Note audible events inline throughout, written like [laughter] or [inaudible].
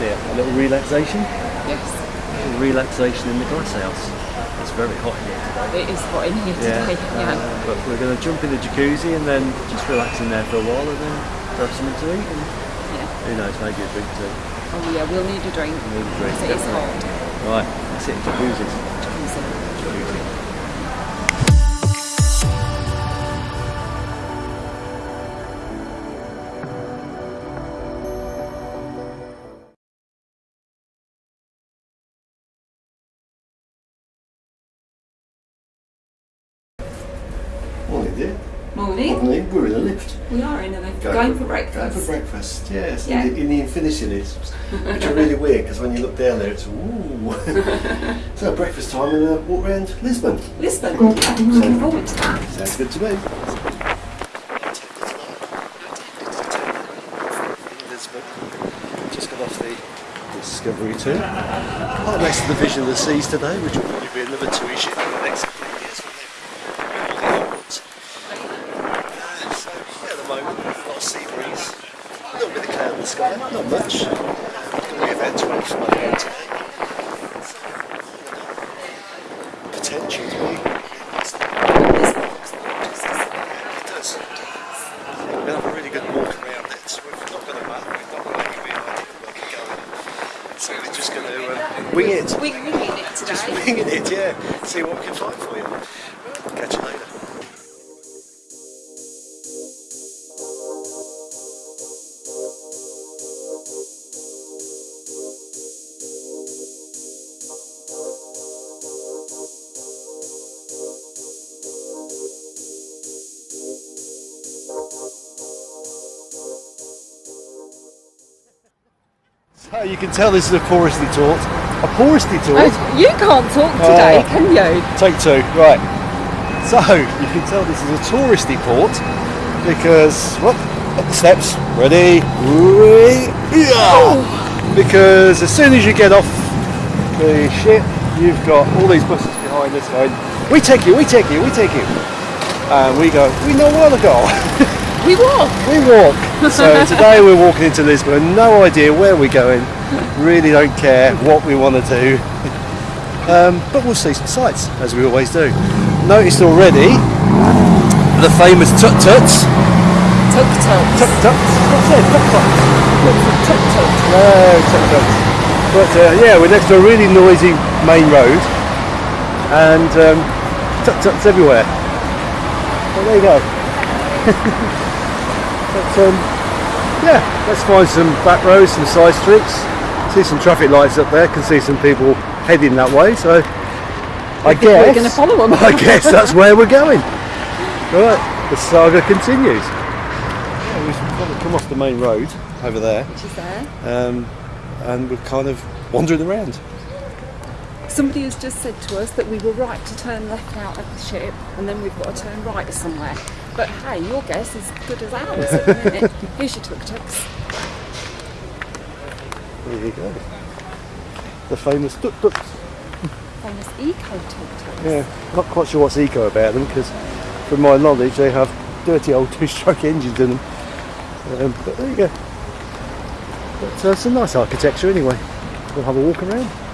dear. A little relaxation. Yes, A little relaxation in the glass house. It's very hot here today. it is hot in here today. Yeah. uh, but we're going to jump in the jacuzzi and then just relax in there for a while and then grab something to eat and yeah. who knows, maybe a drink too. Oh yeah, we'll need a drink. We'll Need a drink, It is hot. Right, sit in jacuzzis. Morning. Morning. Morning. We're in a lift. We are in a lift. Going, for breakfast. Going for breakfast, yes. Yeah. In, the, in the infinity lifts, which are really weird because when you look down there, it's ooh. [laughs] so breakfast time and a walk around Lisbon. Lisbon. Yeah, I'm looking forward to that. Sounds good to me. Lisbon. Just got off the Discovery 2. Quite nice to the vision of the seas today, which will probably be another two issue for the next couple of years. won't it? All the outwards. Uh, so, yeah, at the moment, a lot of sea breeze. A little bit of cloud in the sky, not much. Going to be 25 You can tell this is a touristy tour. A touristy tour. Oh, you can't talk today, Oh. can you? Take two, right. So, you can tell this is a touristy port because, well, up the steps, ready, wee- yeah. Oh. Because as soon as you get off the ship, you've got all these buses behind us going, we take you, we take you, we take you. And we go, we know where to go. [laughs] We walk. we walk. [laughs] So today we're walking into Lisbon, no idea where we're going, really don't care what we want to do. Um, but we'll see some sights, as we always do. Noticed already the famous tut tuts. Tuk tuk. Tut tuts. What's that? Tut tuts. Tuk tuk. No, tut tuts. But uh, yeah, we're next to a really noisy main road, and um, tut tuts everywhere. Well, there you go. [laughs] but um, yeah, let's find some back roads, some side streets. See some traffic lights up there. Can see some people heading that way. So I guess We're going to follow them. [laughs] I guess that's where we're going. Right, the saga continues. Yeah, we've kind of come off the main road over there, Which is there. um, and we're kind of wandering around. Somebody has just said to us that we were right to turn left out of the ship and then we've got to turn right somewhere. But hey, your guess is as good as ours at the minute. Here's your tuk tuks. There you go. The famous tuk tuks. Famous eco tuk tuks. Yeah, not quite sure what's eco about them because, from my knowledge, they have dirty old [laughs] two-stroke engines in them. Um, but there you go. But uh, some nice architecture anyway. We'll have a walk around.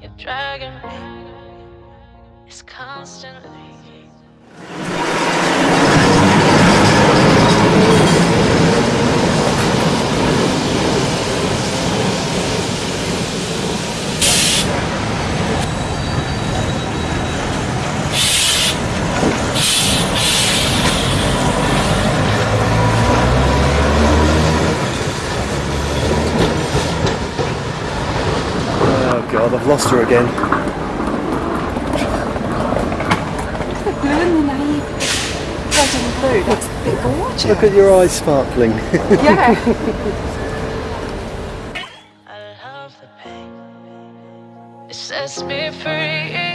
You're dragging me. It's constantly. again. Blue Look at your eyes sparkling. [laughs] yeah. I love the pain. It sets me free.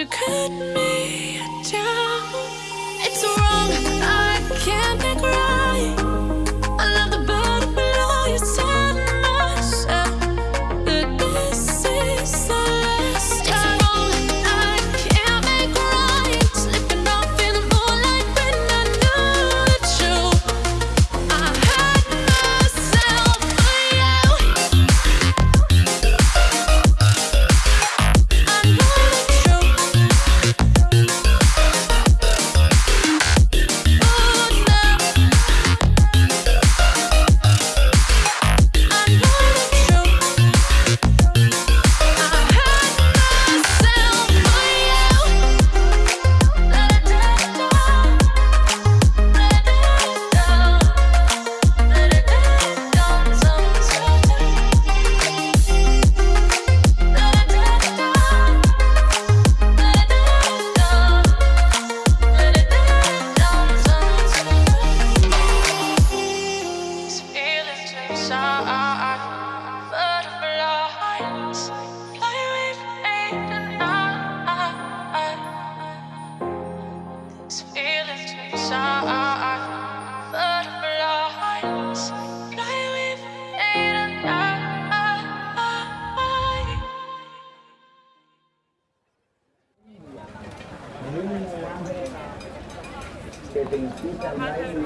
you cut me down. It's wrong, I can't be crying. que te incitan a ir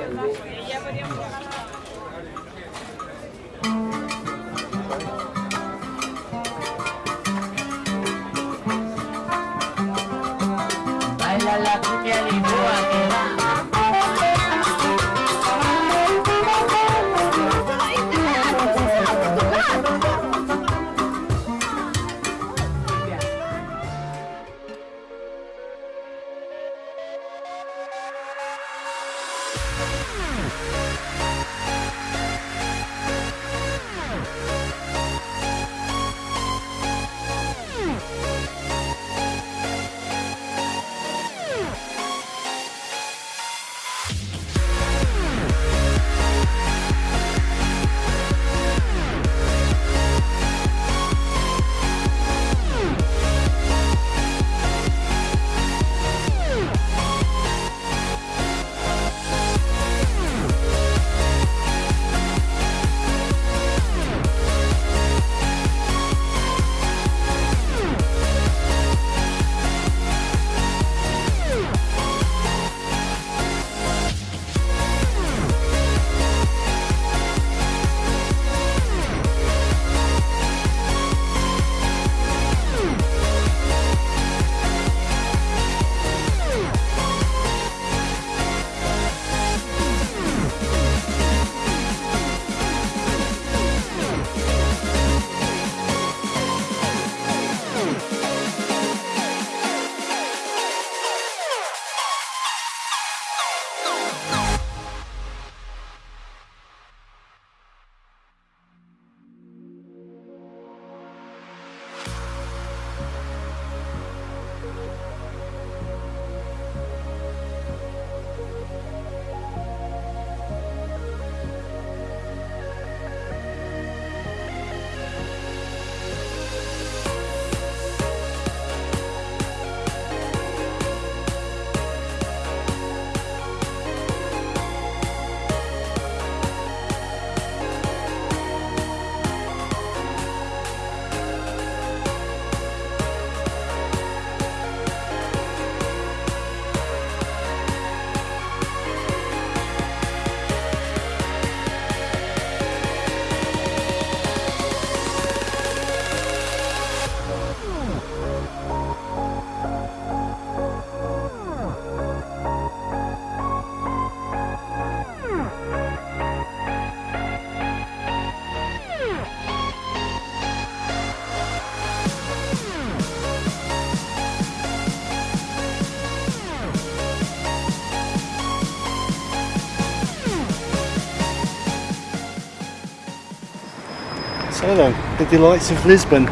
So. The delights of Lisbon.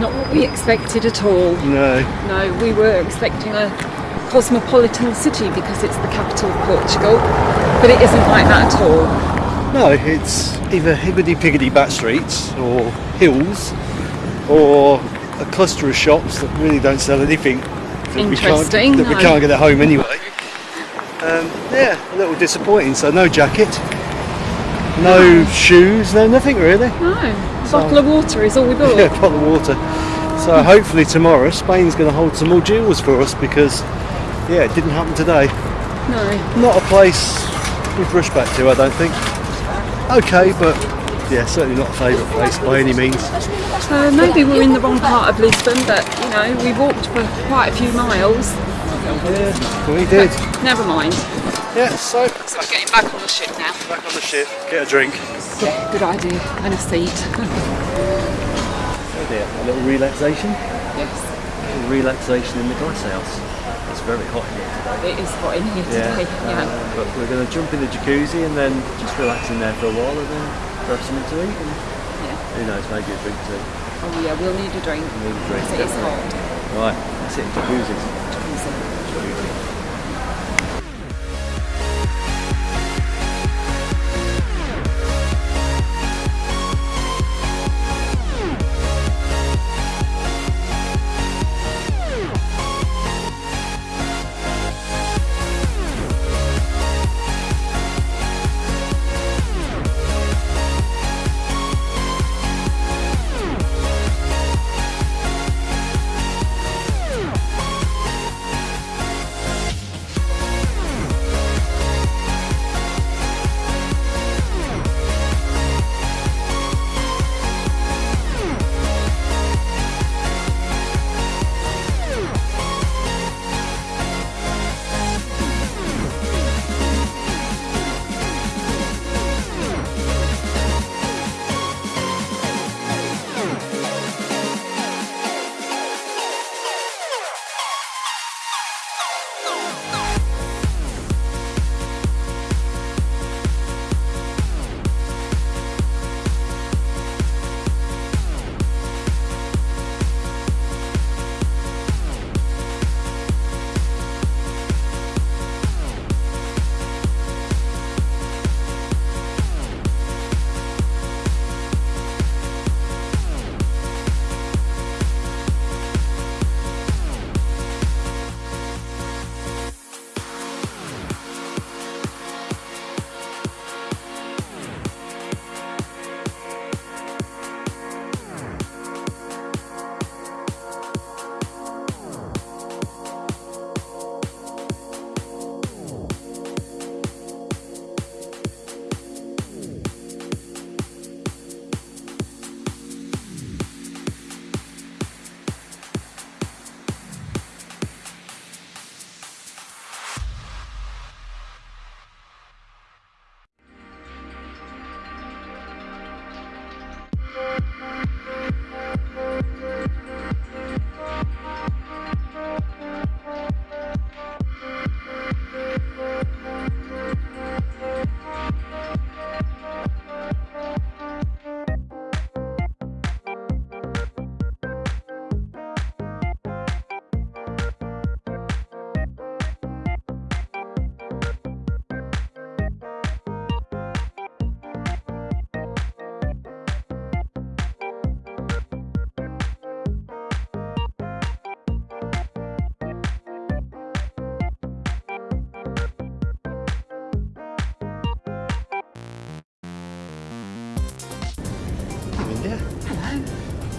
Not what we expected at all. No. No, we were expecting a cosmopolitan city because it's the capital of Portugal, but it isn't like that at all. No, it's either hibbity piggity back streets or hills or a cluster of shops that really don't sell anything that we can't, Interesting, that we can't get at home anyway. Um, yeah, a little disappointing. So no jacket, no shoes, no nothing really. No, a bottle of water is all we [laughs] bought. Yeah, bottle of water. So hopefully tomorrow Spain's going to hold some more jewels for us because yeah, it didn't happen today. No, Not a place we've rushed back to, I don't think. Okay, but yeah, certainly not a favourite place by any means. uh, maybe we're in the wrong part of Lisbon, but you know, we walked for quite a few miles. Yeah, we did. [laughs] Never mind. Yeah, so So we're getting back on the ship now. back on the ship, get a drink. Yeah, good idea. And a seat. Oh dear, a little relaxation. yes, A little relaxation in the glass house. It's very hot in here today. it is hot in here today. Yeah. uh, but we're going to jump in the jacuzzi and then just relax in there for a while and then grab something to eat and yeah. who knows, maybe a drink too. Oh yeah, we'll need a drink. we Need a drink, It is hot. Right, that's it in jacuzzis. India.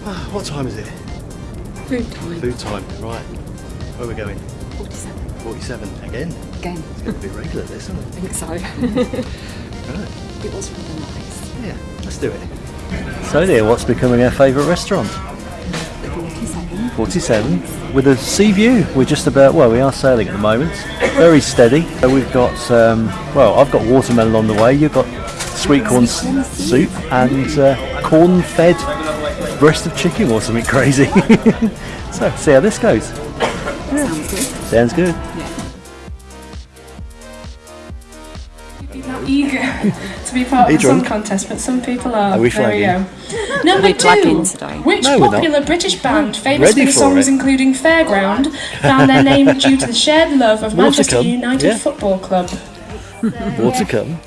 Ah, what time is it? Food time. Food time. Right. Where are we going? 47. 47 again. Again. It's going to be regular this, isn't it? I think so. [laughs] Right. it was rather nice. Yeah, let's do it. So dear, what's becoming our favourite restaurant? 47. 47 with a sea view. We're just about, well, we are sailing at the moment. Very steady. So we've got, um, well, I've got watermelon on the way. You've got sweet corn soup and uh, corn fed breast of chicken or something crazy. [laughs] so, see how this goes. Sounds good. Sounds good. Eager. to be part Are of the song contest, but some people are. Are we there um, we go. Number we two. today? Which No, we're not. popular British band, famous Ready for the for songs it. including Fairground, found their [laughs] name due to the shared love of Manchester United yeah. Football Club? More to come.